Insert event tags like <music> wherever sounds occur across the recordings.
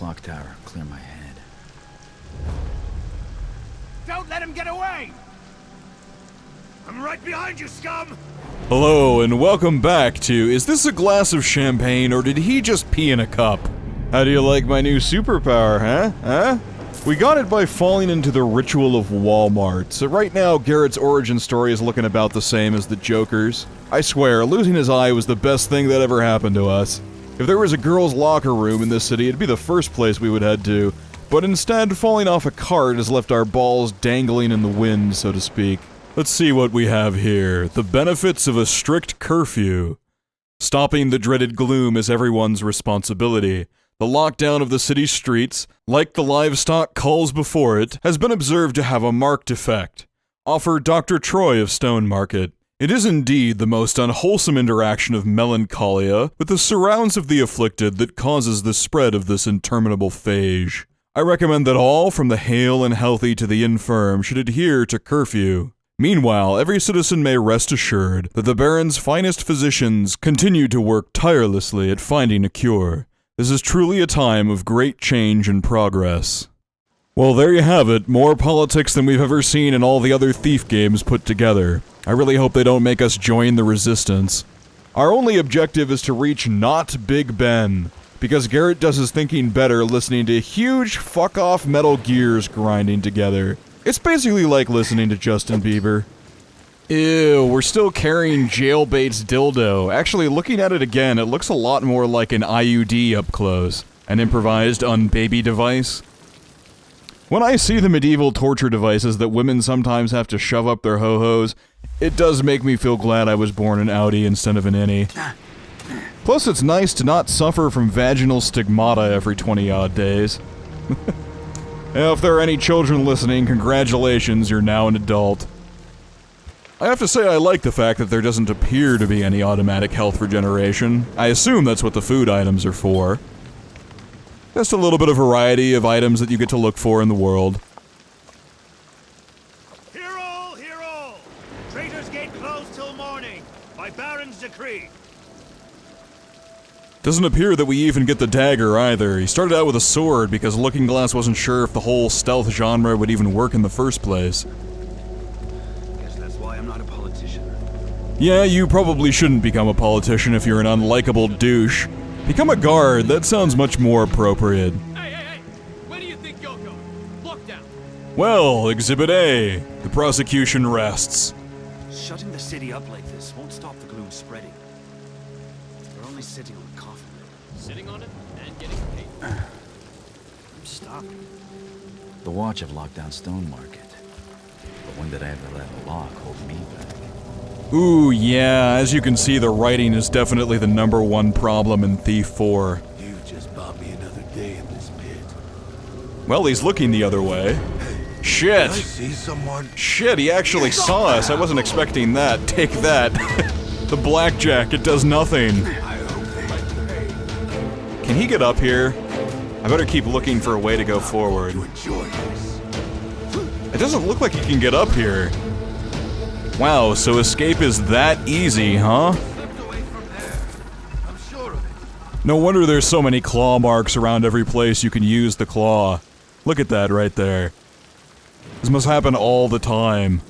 clock tower, clear my head. Don't let him get away! I'm right behind you, scum! Hello, and welcome back to Is This a Glass of Champagne or Did He Just Pee in a Cup? How do you like my new superpower, huh? Huh? We got it by falling into the ritual of Walmart, so right now Garrett's origin story is looking about the same as the Joker's. I swear, losing his eye was the best thing that ever happened to us. If there was a girl's locker room in this city, it'd be the first place we would head to, but instead, falling off a cart has left our balls dangling in the wind, so to speak. Let's see what we have here. The benefits of a strict curfew. Stopping the dreaded gloom is everyone's responsibility. The lockdown of the city's streets, like the livestock culls before it, has been observed to have a marked effect. Offer Dr. Troy of Stone Market. It is indeed the most unwholesome interaction of melancholia with the surrounds of the afflicted that causes the spread of this interminable phage. I recommend that all, from the hale and healthy to the infirm, should adhere to curfew. Meanwhile, every citizen may rest assured that the Baron's finest physicians continue to work tirelessly at finding a cure. This is truly a time of great change and progress. Well, there you have it. More politics than we've ever seen in all the other Thief games put together. I really hope they don't make us join the Resistance. Our only objective is to reach not Big Ben, because Garrett does his thinking better listening to huge fuck-off metal gears grinding together. It's basically like listening to Justin Bieber. Ew, we're still carrying Jailbait's dildo. Actually, looking at it again, it looks a lot more like an IUD up close. An improvised unbaby device. When I see the medieval torture devices that women sometimes have to shove up their ho-hos, it does make me feel glad I was born an Audi instead of an innie. Plus, it's nice to not suffer from vaginal stigmata every 20 odd days. <laughs> if there are any children listening, congratulations, you're now an adult. I have to say I like the fact that there doesn't appear to be any automatic health regeneration. I assume that's what the food items are for. Just a little bit of variety of items that you get to look for in the world. Hear all, hear all! Traitors Gate closed till morning, by Baron's decree. Doesn't appear that we even get the dagger either. He started out with a sword because Looking Glass wasn't sure if the whole stealth genre would even work in the first place. Guess that's why I'm not a politician. Yeah, you probably shouldn't become a politician if you're an unlikable douche. Become a guard, that sounds much more appropriate. Hey, hey, hey! Where do you think you're going? Look down. Well, Exhibit A. The prosecution rests. Shutting the city up like this won't stop the gloom spreading. We're only sitting on a coffin lid. Sitting on it and getting paid. I'm stopping. The Watch have locked down Stone Market. But when did I ever let a lock hold me back? Ooh, yeah, as you can see, the writing is definitely the number one problem in Thief 4. You just bought me another day in this pit. Well, he's looking the other way. Shit! I see someone? Shit, he actually saw us. I wasn't expecting that. Take that. <laughs> the blackjack, it does nothing. I hope they Can he get up here? I better keep looking for a way to go forward. It doesn't look like he can get up here. Wow, so escape is that easy, huh? No wonder there's so many claw marks around every place you can use the claw. Look at that right there. This must happen all the time.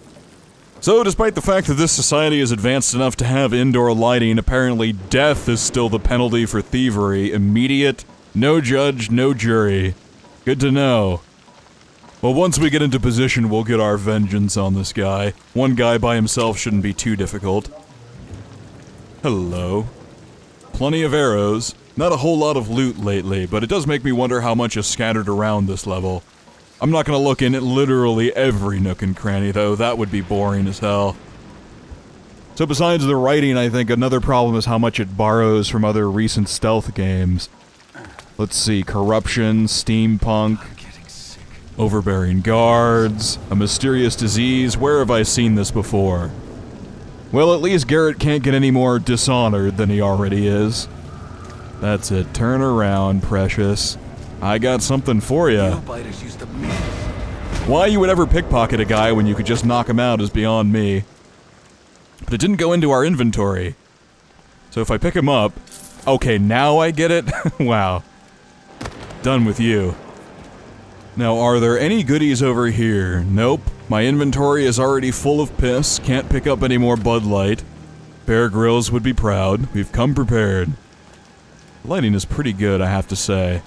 So, despite the fact that this society is advanced enough to have indoor lighting, apparently death is still the penalty for thievery. Immediate, no judge, no jury. Good to know. Well, once we get into position, we'll get our vengeance on this guy. One guy by himself shouldn't be too difficult. Hello. Plenty of arrows. Not a whole lot of loot lately, but it does make me wonder how much is scattered around this level. I'm not gonna look in at literally every nook and cranny, though. That would be boring as hell. So besides the writing, I think another problem is how much it borrows from other recent stealth games. Let's see, corruption, steampunk. Overbearing guards, a mysterious disease. Where have I seen this before? Well, at least Garrett can't get any more dishonored than he already is. That's it. Turn around, precious. I got something for ya. Biters used to be. Why you would ever pickpocket a guy when you could just knock him out is beyond me. But it didn't go into our inventory. So if I pick him up... Okay, now I get it? <laughs> wow. Done with you. Now, are there any goodies over here? Nope. My inventory is already full of piss. Can't pick up any more Bud Light. Bear Grylls would be proud. We've come prepared. Lighting is pretty good, I have to say.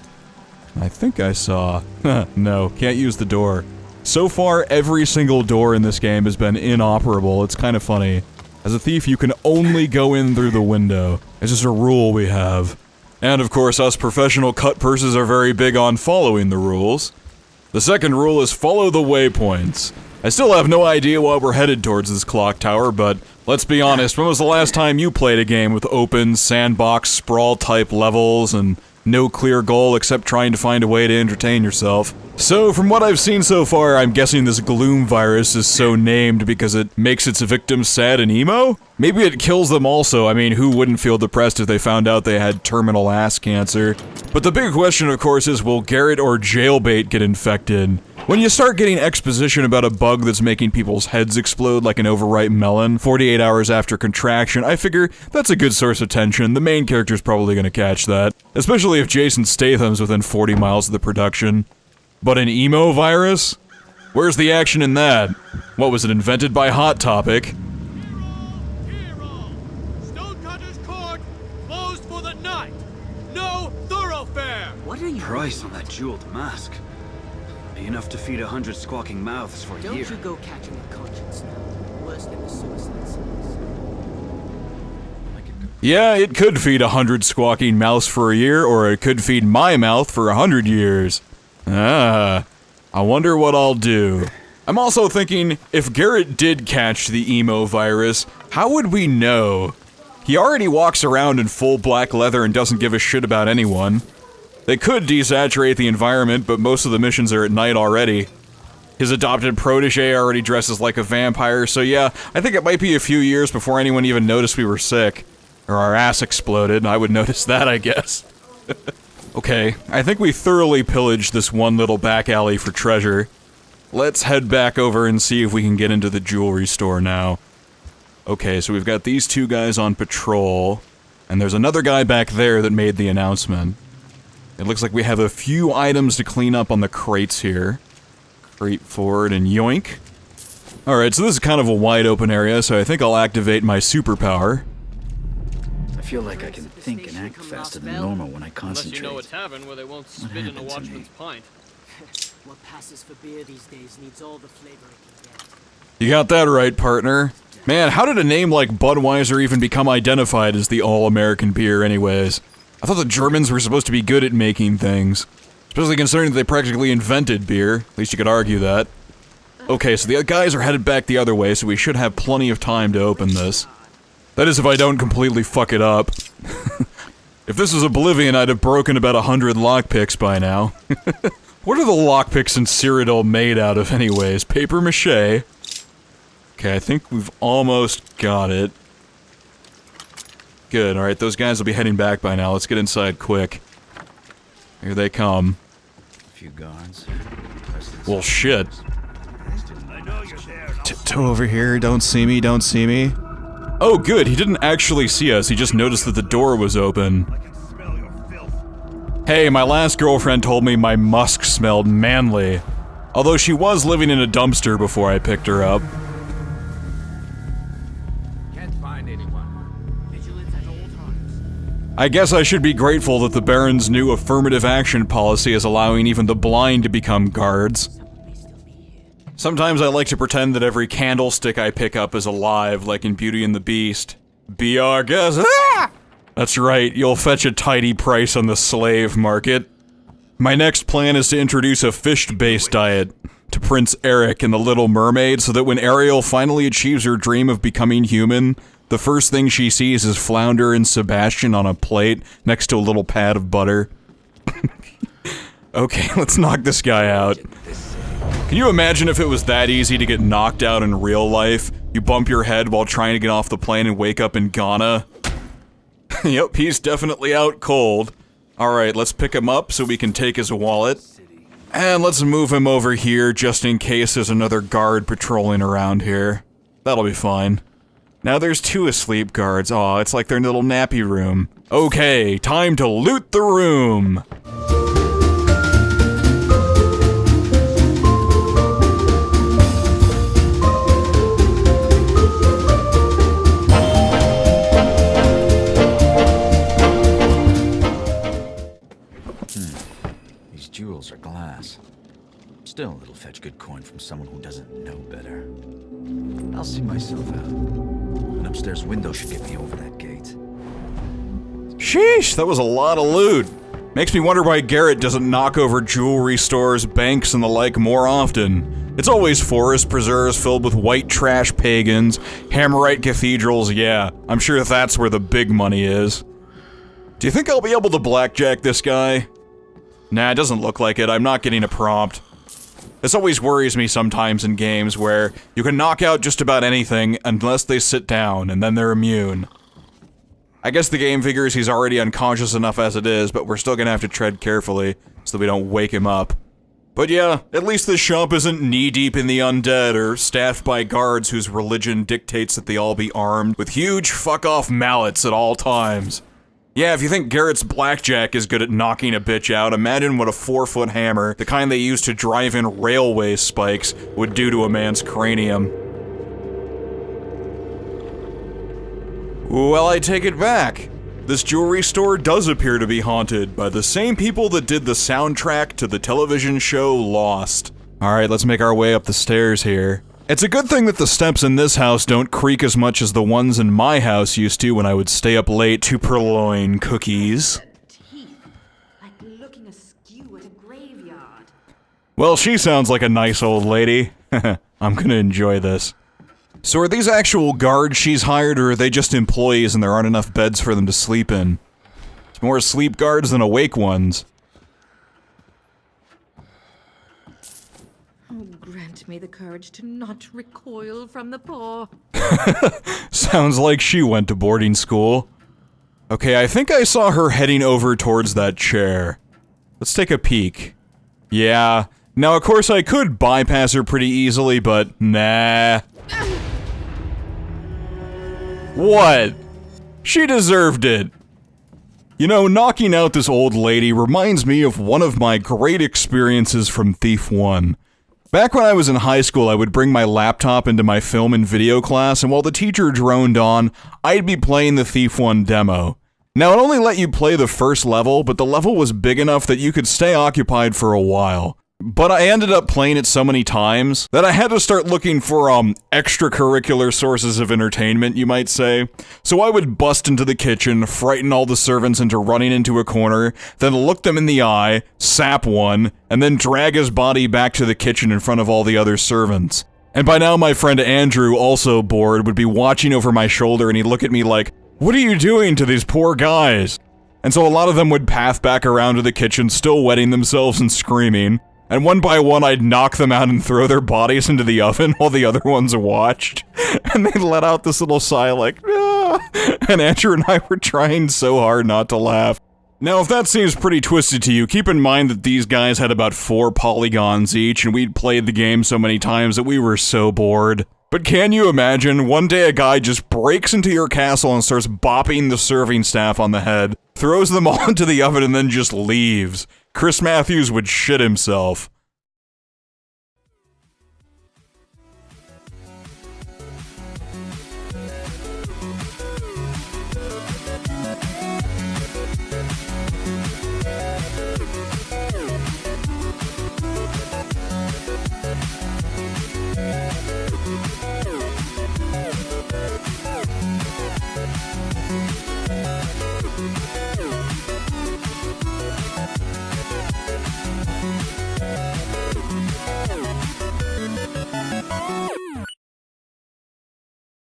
I think I saw... <laughs> no, can't use the door. So far, every single door in this game has been inoperable. It's kind of funny. As a thief, you can only go in through the window. It's just a rule we have. And of course, us professional cut purses are very big on following the rules. The second rule is follow the waypoints. I still have no idea why we're headed towards this clock tower, but let's be honest, when was the last time you played a game with open, sandbox, sprawl type levels and no clear goal except trying to find a way to entertain yourself. So, from what I've seen so far, I'm guessing this gloom virus is so named because it makes its victims sad and emo? Maybe it kills them also, I mean, who wouldn't feel depressed if they found out they had terminal ass cancer? But the big question, of course, is will Garrett or Jailbait get infected? When you start getting exposition about a bug that's making people's heads explode like an overripe melon 48 hours after contraction, I figure that's a good source of tension. The main character's probably gonna catch that. Especially if Jason Statham's within 40 miles of the production. But an emo virus? Where's the action in that? What was it invented by Hot Topic? Hero! Stonecutter's Court closed for the night. No thoroughfare. What are you? Price on that jeweled mask. Be enough to feed a hundred squawking mouths for a Don't year. you go catching a conscience now. Worse than the suicide cells. Yeah, it could feed a hundred squawking mouths for a year, or it could feed my mouth for a hundred years. Ah, I wonder what I'll do. I'm also thinking, if Garrett did catch the emo virus, how would we know? He already walks around in full black leather and doesn't give a shit about anyone. They could desaturate the environment, but most of the missions are at night already. His adopted protege already dresses like a vampire, so yeah, I think it might be a few years before anyone even noticed we were sick. Or our ass exploded, I would <laughs> notice that, I guess. <laughs> okay, I think we thoroughly pillaged this one little back alley for treasure. Let's head back over and see if we can get into the jewelry store now. Okay, so we've got these two guys on patrol, and there's another guy back there that made the announcement. It looks like we have a few items to clean up on the crates here. Crate forward and yoink. Alright, so this is kind of a wide open area, so I think I'll activate my superpower. I feel like I can think and act faster than normal when I concentrate. Unless you know a concentrate. tavern where they won't spit in a watchman's pint. <laughs> What passes for beer these days needs all the flavor it can get. You got that right, partner. Man, how did a name like Budweiser even become identified as the all-American beer anyways? I thought the Germans were supposed to be good at making things. Especially considering that they practically invented beer. At least you could argue that. Okay, so the guys are headed back the other way, so we should have plenty of time to open this. That is if I don't completely fuck it up. <laughs> if this was Oblivion, I'd have broken about a hundred lockpicks by now. <laughs> what are the lockpicks in Cyrodiil made out of anyways? Paper mache? Okay, I think we've almost got it. Good, alright, those guys will be heading back by now. Let's get inside quick. Here they come. A few guards. Well, shit. I know you're there. and I'll Tiptoe over here, don't see me, don't see me. Oh, good, he didn't actually see us, he just noticed that the door was open. I can smell your filth. Hey, my last girlfriend told me my musk smelled manly. Although she was living in a dumpster before I picked her up. I guess I should be grateful that the Baron's new affirmative action policy is allowing even the blind to become guards. Sometimes I like to pretend that every candlestick I pick up is alive, like in Beauty and the Beast. Be our guest. Ah! That's right, you'll fetch a tidy price on the slave market. My next plan is to introduce a fish-based diet to Prince Eric and the Little Mermaid so that when Ariel finally achieves her dream of becoming human, the first thing she sees is Flounder and Sebastian on a plate next to a little pad of butter. <laughs> okay, <laughs> let's knock this guy out. Can you imagine if it was that easy to get knocked out in real life? You bump your head while trying to get off the plane and wake up in Ghana? <laughs> yep, he's definitely out cold. Alright, let's pick him up so we can take his wallet. And let's move him over here just in case there's another guard patrolling around here. That'll be fine. Now there's two asleep guards. Aw, it's like their little nappy room. Okay, time to loot the room! Still, it'll fetch good coin from someone who doesn't know better. I'll see myself out. An upstairs window should get me over that gate. Sheesh, that was a lot of loot. Makes me wonder why Garrett doesn't knock over jewelry stores, banks, and the like more often. It's always forest preserves filled with white trash pagans, Hammerite cathedrals, yeah. I'm sure that's where the big money is. Do you think I'll be able to blackjack this guy? Nah, it doesn't look like it. I'm not getting a prompt. This always worries me sometimes in games where you can knock out just about anything unless they sit down, and then they're immune. I guess the game figures he's already unconscious enough as it is, but we're still gonna have to tread carefully so that we don't wake him up. But yeah, at least this shop isn't knee-deep in the undead or staffed by guards whose religion dictates that they all be armed with huge fuck-off mallets at all times. Yeah, if you think Garrett's blackjack is good at knocking a bitch out, imagine what a four-foot hammer, the kind they use to drive in railway spikes, would do to a man's cranium. Well, I take it back. This jewelry store does appear to be haunted by the same people that did the soundtrack to the television show Lost. Alright, let's make our way up the stairs here. It's a good thing that the steps in this house don't creak as much as the ones in my house used to when I would stay up late to purloin cookies. Well, she sounds like a nice old lady. <laughs> I'm gonna enjoy this. So are these actual guards she's hired, or are they just employees and there aren't enough beds for them to sleep in? It's more sleep guards than awake ones. Oh, me the courage to not recoil from the poor. <laughs> Sounds like she went to boarding school. Okay, I think I saw her heading over towards that chair. Let's take a peek. Yeah. Now, of course, I could bypass her pretty easily, but nah. What? She deserved it. You know, knocking out this old lady reminds me of one of my great experiences from Thief 1. Back when I was in high school, I would bring my laptop into my film and video class, and while the teacher droned on, I'd be playing the Thief 1 demo. Now, it only let you play the first level, but the level was big enough that you could stay occupied for a while. But I ended up playing it so many times that I had to start looking for, um, extracurricular sources of entertainment, you might say. So I would bust into the kitchen, frighten all the servants into running into a corner, then look them in the eye, sap one, and then drag his body back to the kitchen in front of all the other servants. And by now my friend Andrew, also bored, would be watching over my shoulder and he'd look at me like, What are you doing to these poor guys? And so a lot of them would path back around to the kitchen, still wetting themselves and screaming. And one by one, I'd knock them out and throw their bodies into the oven <laughs> while the other ones watched. And they let out this little sigh like, ah. And Andrew and I were trying so hard not to laugh. Now, if that seems pretty twisted to you, keep in mind that these guys had about four polygons each, and we'd played the game so many times that we were so bored. But can you imagine, one day a guy just breaks into your castle and starts bopping the serving staff on the head, throws them <laughs> all into the oven, and then just leaves? Chris Matthews would shit himself.